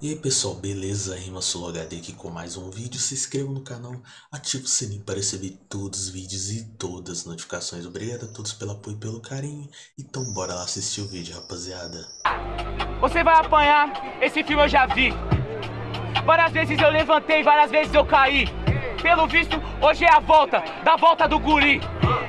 E aí pessoal, beleza? Rima HD aqui com mais um vídeo. Se inscreva no canal, ative o sininho para receber todos os vídeos e todas as notificações. Obrigado a todos pelo apoio e pelo carinho. Então bora lá assistir o vídeo, rapaziada. Você vai apanhar, esse filme eu já vi. Várias vezes eu levantei, várias vezes eu caí. Pelo visto, hoje é a volta, da volta do guri.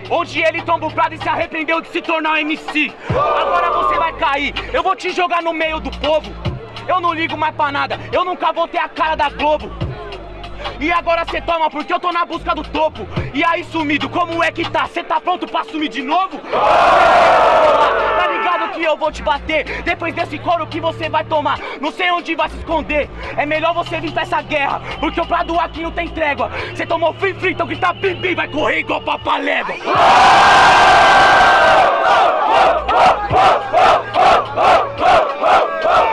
Onde ele tomba o prado e se arrependeu de se tornar um MC. Agora você vai cair, eu vou te jogar no meio do povo. Eu não ligo mais pra nada, eu nunca vou ter a cara da Globo. E agora cê toma porque eu tô na busca do topo E aí sumido, como é que tá? Cê tá pronto pra sumir de novo? Tá ligado que eu vou te bater Depois desse couro que você vai tomar Não sei onde vai se esconder É melhor você vir pra essa guerra Porque o prado aqui não tem trégua Cê tomou free free, então grita bim Vai correr igual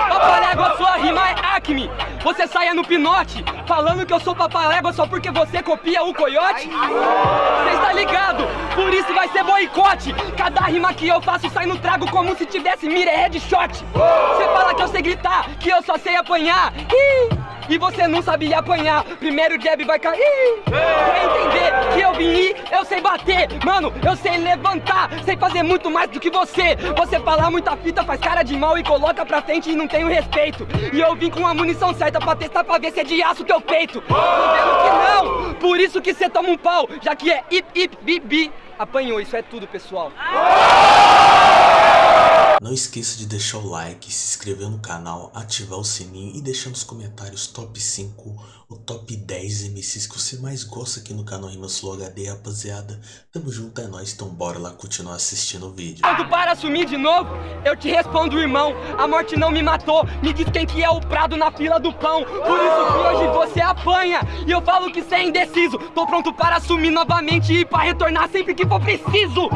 Papalégua, sua rima é acme Você saia no pinote Falando que eu sou papalégua só porque você copia o coiote? Você está ligado? Por isso vai ser boicote. Cada rima que eu faço sai no trago como se tivesse mira headshot. Você fala que eu sei gritar, que eu só sei apanhar. Ih! E você não sabia apanhar, primeiro jab vai cair. Pra entender que eu vim ir, eu sei bater. Mano, eu sei levantar, sei fazer muito mais do que você. Você fala muita fita, faz cara de mal e coloca pra frente e não tem o respeito. E eu vim com a munição certa pra testar pra ver se é de aço teu peito. Tô vendo que não, por isso que cê toma um pau. Já que é ip ip bibi Apanhou, isso é tudo pessoal Não esqueça de deixar o like, se inscrever no canal, ativar o sininho e deixar nos comentários top 5 ou top 10 MCs que você mais gosta aqui no canal Rimas Flow HD, rapaziada. Tamo junto, é nóis, então bora lá continuar assistindo o vídeo. Quando para assumir de novo, eu te respondo, irmão. A morte não me matou, me diz quem que é o prado na fila do pão. Por isso que hoje você apanha. E eu falo que cê é indeciso. Tô pronto para assumir novamente e pra retornar sempre que for preciso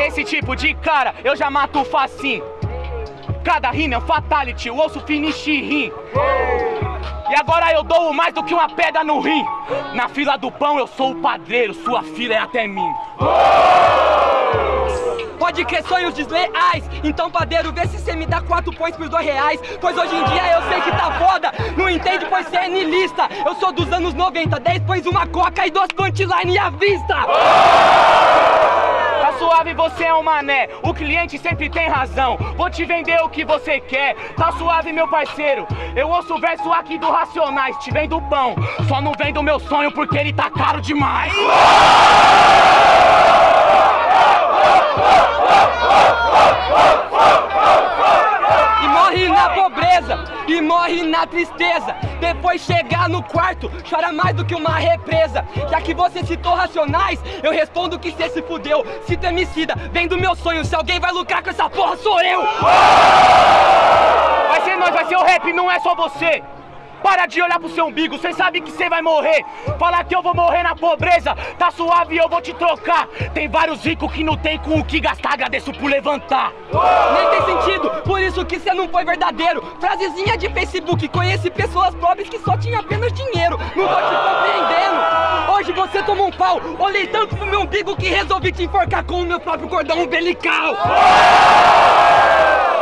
Esse tipo de cara eu já mato facinho. Cada rima é um fatality, o osso finish rim E agora eu dou mais do que uma pedra no rim. Na fila do pão eu sou o padreiro, sua fila é até mim. Pode crer sonhos desleais. Então padeiro, vê se cê me dá quatro points por dois reais. Pois hoje em dia eu sei que tá foda. Não entende pois cê é nilista Eu sou dos anos 90, 10 pões uma coca e duas punchline à vista suave, você é um mané, o cliente sempre tem razão. Vou te vender o que você quer, tá suave meu parceiro. Eu ouço o verso aqui do Racionais, te vendo pão. Só não vendo meu sonho porque ele tá caro demais E morre na pobreza, e morre na tristeza. Depois chegar no quarto, chora mais do que uma represa. Já que você citou racionais, eu respondo que cê se fudeu. Cito emicida, vem do meu sonho, se alguém vai lucrar com essa porra sou eu. Vai ser nós, vai ser o rap, não é só você para de olhar pro seu umbigo, cê sabe que cê vai morrer. Falar que eu vou morrer na pobreza, tá suave eu vou te trocar. Tem vários ricos que não tem com o que gastar, agradeço por levantar. Nem tem sentido, por isso que cê não foi verdadeiro. Frasezinha de Facebook, conheci pessoas pobres que só tinham apenas dinheiro. Não tô te compreendendo. Hoje você tomou um pau, olhei tanto pro meu umbigo que resolvi te enforcar com o meu próprio cordão umbilical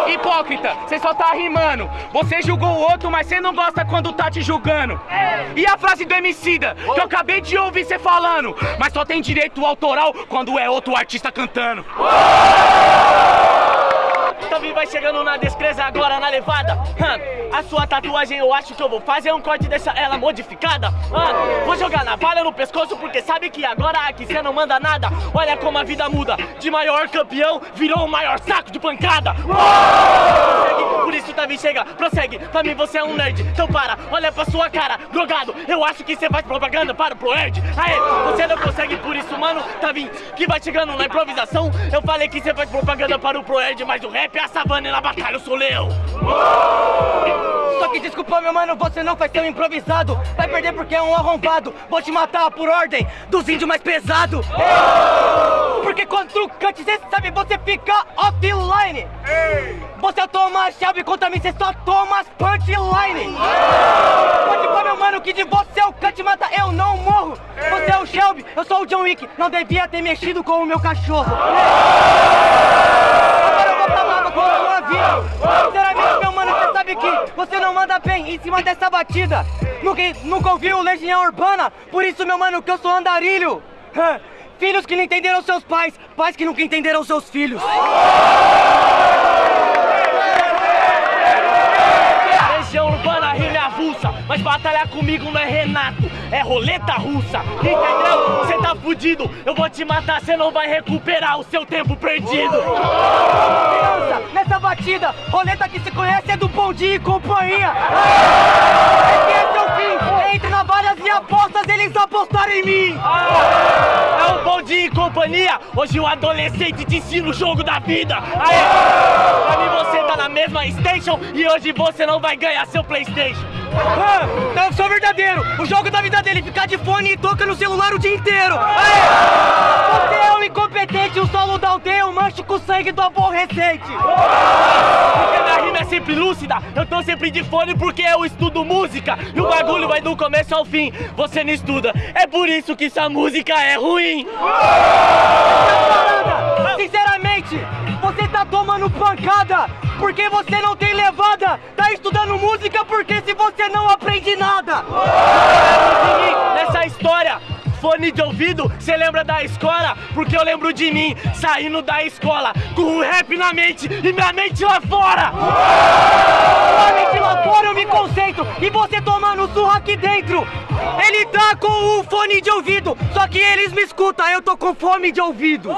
Hipócrita, cê só tá rimando. Você julgou o outro, mas cê não gosta quando tá te julgando. E a frase do Emicida, que eu acabei de ouvir cê falando Mas só tem direito autoral quando é outro artista cantando Também vai chegando na descreza agora na levada. A sua tatuagem eu acho que eu vou fazer um corte dessa ela modificada. Vou jogar navalha no pescoço porque sabe que agora aqui cê não manda nada. Olha como a vida muda, de maior campeão virou o maior saco de pancada. Prossegue, Por isso Tavi chega, prossegue, pra mim você é um nerd. Então para, olha pra sua cara, drogado Eu acho que cê faz propaganda para o Proerd. Aê, você não consegue por isso mano. Tavi, que vai chegando na improvisação. Eu falei que cê faz propaganda para o Proerd Mas o rap é a savana e na batalha eu sou leão Só que desculpa meu mano, você não vai ser um improvisado. Vai perder porque é um arrombado. Vou te matar por ordem dos índios mais pesado Porque quando tu cante, cê sabe, você fica offline. Você toma chave contra mim, cê só toma as punchline. Pode pôr meu mano que de você o cante mata, eu não morro. Você é o Shelby, eu sou o John Wick. Não devia ter mexido com o meu cachorro. Agora eu vou pra lava com a sua vida cê sabe que você não manda bem em cima dessa batida. Nunca, nunca ouviu Legião Urbana, por isso, meu mano, que eu sou andarilho. Filhos que não entenderam seus pais, pais que nunca entenderam seus filhos. Legião Urbana rima avulsa, mas batalhar comigo não é Renato, é roleta russa, entendeu? Você tá fudido, eu vou te matar, você não vai recuperar o seu tempo perdido. Roleta que se conhece é do Bom Dia e Companhia. Esse é seu fim, entre navalhas e apostas, eles apostaram em mim. É um bom dia e companhia, hoje o adolescente te ensina o jogo da vida. Aê, pra mim você tá na mesma station e hoje você não vai ganhar seu Playstation. Ah, eu sou verdadeiro. O jogo da vida dele é ficar de fone e toca no celular o dia inteiro. Aê! Manche com sangue do aborrecente. Porque minha rima é sempre lúcida, eu tô sempre de fone porque eu estudo música e o bagulho vai do começo ao fim. Você não estuda, é por isso que sua música é ruim. Parada! Sinceramente, você tá tomando pancada porque você não tem levada. Tá estudando música porque se você não aprende nada. nessa história. Fone de ouvido, cê lembra da escola? Porque eu lembro de mim saindo da escola com o rap na mente e minha mente lá fora. Sua mente lá fora eu me concentro e você tomando surra aqui dentro. Ele tá com o fone de ouvido, só que eles me escutam, eu tô com fome de ouvido.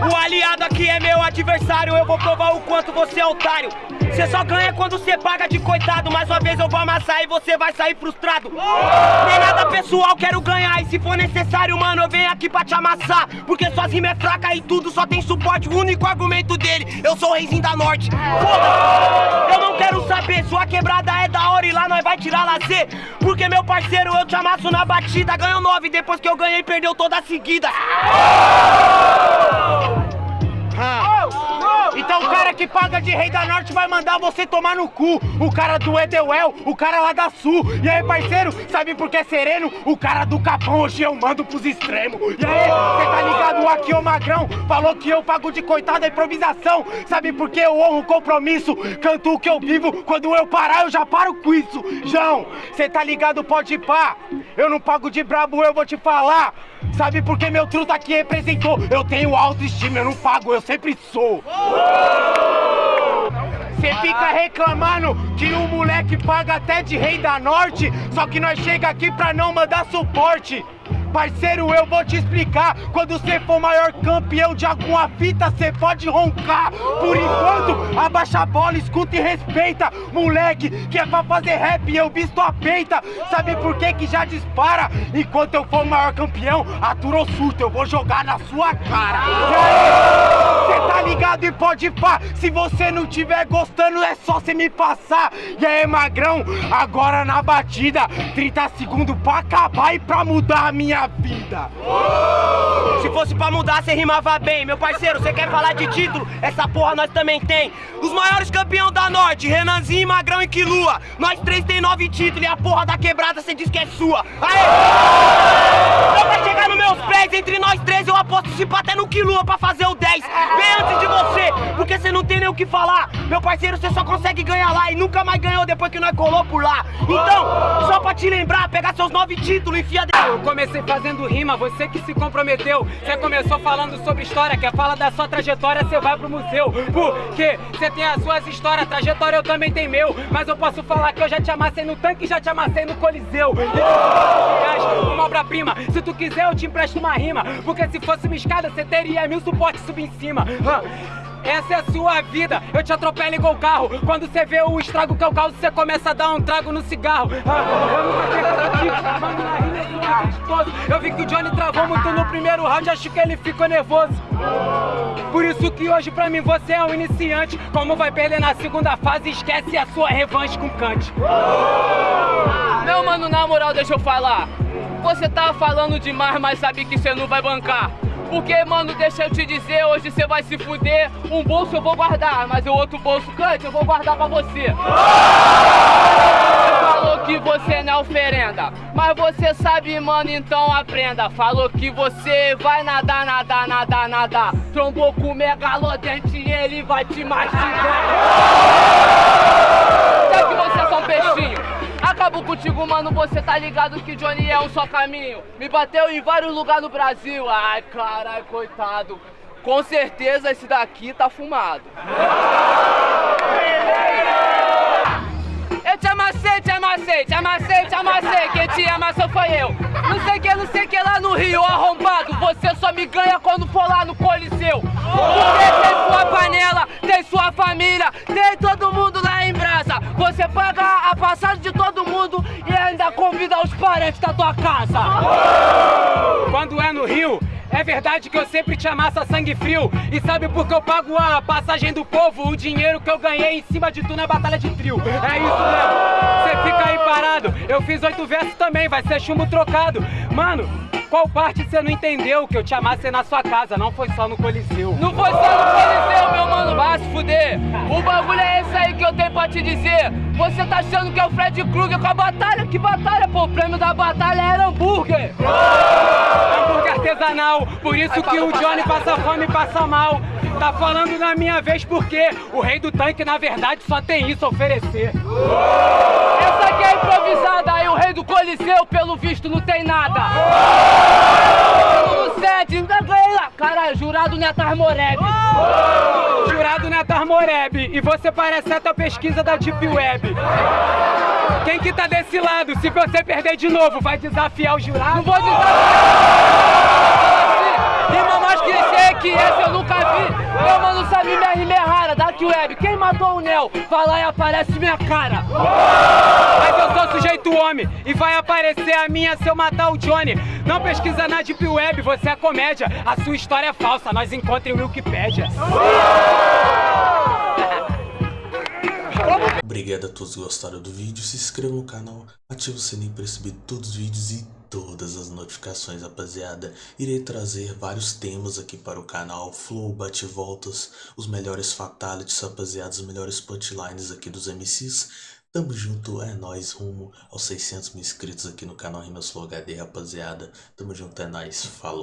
O aliado aqui é meu adversário, eu vou provar o quanto você é otário. Você só ganha quando você paga de coitado. Mais uma vez eu vou amassar e você vai sair frustrado. É nada pessoal, quero ganhar. E se for necessário, mano, eu venho aqui pra te amassar. Porque suas rimas é fraca e tudo só tem suporte. O único argumento dele, eu sou o reizinho da norte. Foda! Eu não quero saber, sua quebrada é da hora e lá nós vai tirar lazer. Porque meu parceiro, eu te amasso na batida. Ganhou nove, depois que eu ganhei, perdeu toda a seguida. Então o cara que paga de rei da norte vai mandar você tomar no cu. O cara do Edelwell, o cara lá da sul. E aí, parceiro, sabe por que é sereno? O cara do capão hoje eu mando pros extremos. E aí, cê tá ligado? Aqui o Magrão falou que eu pago de coitada a improvisação. Sabe por que eu honro o compromisso? Canto o que eu vivo. Quando eu parar, eu já paro com isso. João, cê tá ligado? Pode pá. Eu não pago de brabo, eu vou te falar. Sabe por que meu truta aqui representou? Eu tenho autoestima, eu não pago, eu sempre sou. Cê fica reclamando que o moleque paga até de rei da norte, só que nós chega aqui pra não mandar suporte. Parceiro, eu vou te explicar. Quando você for maior campeão de alguma fita, você pode roncar. Por enquanto, abaixa a bola, escuta e respeita. Moleque, que é pra fazer rap, eu visto a peita. Sabe por que que já dispara? Enquanto eu for maior campeão, aturou surto, eu vou jogar na sua cara. E aí, cê tá ligado e pode pá. Se você não tiver gostando, é só você me passar. E aí, magrão, agora na batida, 30 segundos pra acabar e pra mudar a minha vida. Se fosse pra mudar, você rimava bem. Meu parceiro, você quer falar de título? Essa porra nós também tem. Os maiores campeão da Norte, Renanzinho, Magrão e Quilua. Nós três tem nove títulos e a porra da quebrada você diz que é sua. Aê! Só pra chegar nos meus pés, entre nós três eu aposto se até no Quilua pra fazer o 10. Bem antes de você, porque você não tem nem o que falar. Meu parceiro, você só consegue ganhar lá e nunca mais ganhou depois que nós colou por lá. Então, só pra te lembrar, pegar seus nove títulos e enfia. Eu comecei fazendo rima, você que se comprometeu. Você começou falando sobre história, quer falar da sua trajetória, você vai pro museu. Porque você tem as suas histórias, trajetória eu também tenho meu. Mas eu posso falar que eu já te amassei no tanque já te amassei no coliseu. E uma obra-prima, se tu quiser eu te empresto uma rima. Porque se fosse uma escada, você teria mil suportes subir em cima. Essa é a sua vida, eu te atropelo igual carro. Quando você vê o estrago que eu causo, você começa a dar um trago no cigarro. Eu nunca quero contigo, mano, na rima eu vi que o Johnny travou muito no primeiro round, acho que ele ficou nervoso. Por isso que hoje pra mim você é um iniciante. Como vai perder na segunda fase, esquece a sua revanche com Kant. Meu mano, na moral, deixa eu falar. Você tá falando demais, mas sabe que você não vai bancar. Porque, mano, deixa eu te dizer, hoje você vai se fuder. Um bolso eu vou guardar, mas o outro bolso, Cante, eu vou guardar pra você. Que você não oferenda, mas você sabe, mano, então aprenda. Falou que você vai nadar, nadar, nadar, nadar. Trombou com o megalodente e ele vai te mastigar. Até que você é só um peixinho. Acabou contigo, mano, você tá ligado que Johnny é um só caminho. Me bateu em vários lugares no Brasil. Ai, caralho, coitado. Com certeza esse daqui tá fumado. Amassei, te amassei. Quem te amassou foi eu. Não sei que, não sei que lá no Rio, arrombado. Você só me ganha quando for lá no Coliseu. Porque tem sua panela, tem sua família, tem todo mundo lá em brasa. Você paga a passagem de todo mundo e ainda convida os parentes da tua casa. Quando é no Rio, é verdade que eu sempre te amasso a sangue frio. E sabe por que eu pago a passagem do povo? O dinheiro que eu ganhei em cima de tu na batalha de trio. É isso mesmo. Você fica aí parado. Eu fiz oito versos também, vai ser chumbo trocado. Mano, qual parte você não entendeu que eu te amassei na sua casa? Não foi só no Coliseu. Não foi só no Coliseu, meu mano, vai se fuder. O bagulho é esse aí que eu tenho pra te dizer. Você tá achando que é o Fred Krueger com a batalha? Que batalha, pô? O prêmio da batalha era hambúrguer. Hambúrguer artesanal, por isso que o Johnny passa fome e passa mal. Tá falando na minha vez porque o rei do tanque, na verdade, só tem isso a oferecer. Essa aqui é improvisada, o rei do Coliseu, pelo visto, não tem nada. Ganhei lá. Caralho, jurado Netar Moreb. Jurado Netar Moreb, e você parece até a pesquisa da Deep Web. Quem que tá desse lado? Se você perder de novo, vai desafiar o jurado? Não vou desafiar. Quem matou o Nel? Vai lá e aparece minha cara. Mas eu sou sujeito homem e vai aparecer a minha se eu matar o Johnny. Não pesquisa na Deep Web, você é comédia. A sua história é falsa, nós encontrem o Wikipedia. Obrigado a todos que gostaram do vídeo, se inscreva no canal, ative o sininho para receber todos os vídeos e todas as notificações, rapaziada. Irei trazer vários temas aqui para o canal, flow, bate-voltas, os melhores fatalities, rapaziada, os melhores punchlines aqui dos MCs. Tamo junto, é nóis, rumo aos 600 mil inscritos aqui no canal Rimas Flow HD, rapaziada. Tamo junto, é nóis, falou.